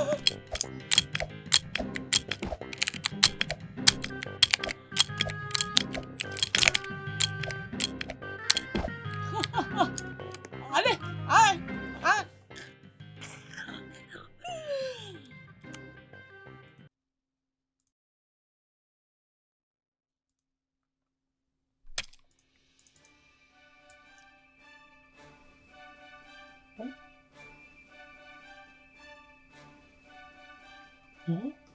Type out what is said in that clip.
Oh! 어?